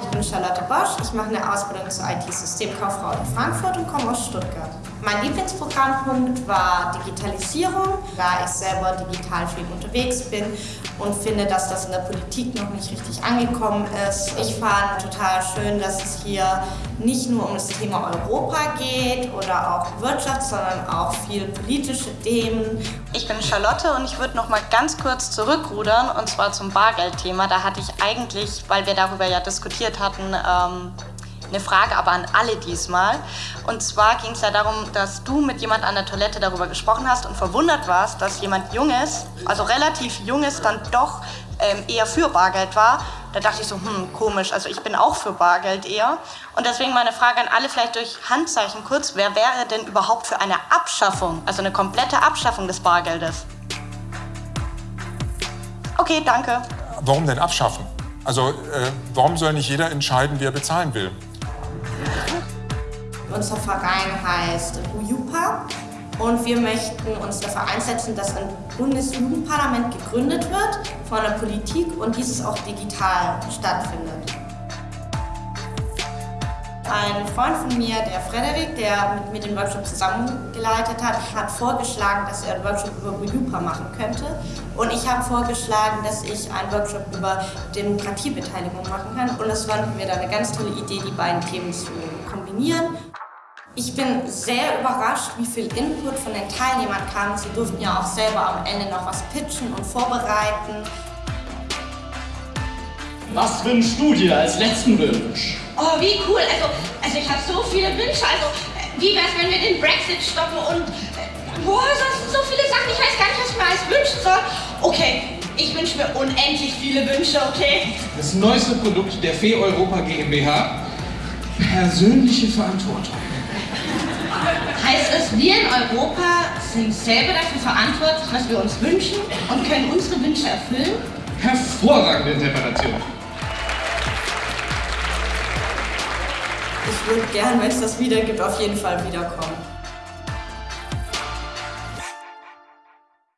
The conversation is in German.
Ich bin Charlotte Bosch, ich mache eine Ausbildung zur IT-Systemkauffrau in Frankfurt und komme aus Stuttgart. Mein Lieblingsprogrammpunkt war Digitalisierung, da ich selber digital viel unterwegs bin und finde, dass das in der Politik noch nicht richtig angekommen ist. Ich fand total schön, dass es hier nicht nur um das Thema Europa geht oder auch Wirtschaft, sondern auch viel politische Themen. Ich bin Charlotte und ich würde noch mal ganz kurz zurückrudern und zwar zum Bargeldthema. Da hatte ich eigentlich, weil wir darüber ja diskutiert hatten, ähm, eine Frage aber an alle diesmal. Und zwar ging es ja darum, dass du mit jemand an der Toilette darüber gesprochen hast und verwundert warst, dass jemand Junges, also relativ Junges, dann doch ähm, eher für Bargeld war. Da dachte ich so, hm, komisch, also ich bin auch für Bargeld eher. Und deswegen meine Frage an alle, vielleicht durch Handzeichen kurz, wer wäre denn überhaupt für eine Abschaffung, also eine komplette Abschaffung des Bargeldes? Okay, danke. Warum denn abschaffen? Also äh, warum soll nicht jeder entscheiden, wie er bezahlen will? Unser Verein heißt UJUPA und wir möchten uns dafür einsetzen, dass ein Bundesjugendparlament gegründet wird von der Politik und dieses auch digital stattfindet. Ein Freund von mir, der Frederik, der mit mir den Workshop zusammengeleitet hat, hat vorgeschlagen, dass er einen Workshop über UJUPA machen könnte. Und ich habe vorgeschlagen, dass ich einen Workshop über Demokratiebeteiligung machen kann. Und das fanden wir dann eine ganz tolle Idee, die beiden Themen zu kombinieren. Ich bin sehr überrascht, wie viel Input von den Teilnehmern kam. Sie durften ja auch selber am Ende noch was pitchen und vorbereiten. Was wünschst du dir als letzten Wunsch? Oh, wie cool. Also, also ich habe so viele Wünsche. Also, wie wär's, wenn wir den Brexit stoppen und... Äh, boah, das sind so viele Sachen. Ich weiß gar nicht, was ich mir alles wünschen soll. Okay, ich wünsche mir unendlich viele Wünsche, okay? Das neueste Produkt der Fee Europa GmbH. Persönliche Verantwortung. Heißt es, wir in Europa sind selber dafür verantwortlich, was wir uns wünschen und können unsere Wünsche erfüllen? Hervorragende Interpretation. Ich würde gern, wenn es das wieder gibt, auf jeden Fall wiederkommen.